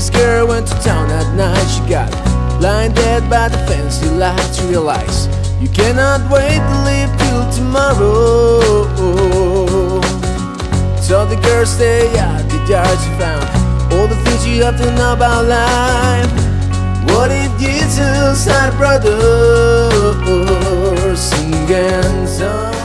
This girl went to town at night. She got blinded by the fancy lights. Realize you cannot wait to live till tomorrow. So the girl stay at the yard. She found all the things you have to know about life. What if Jesus had brothers brother. Singing song.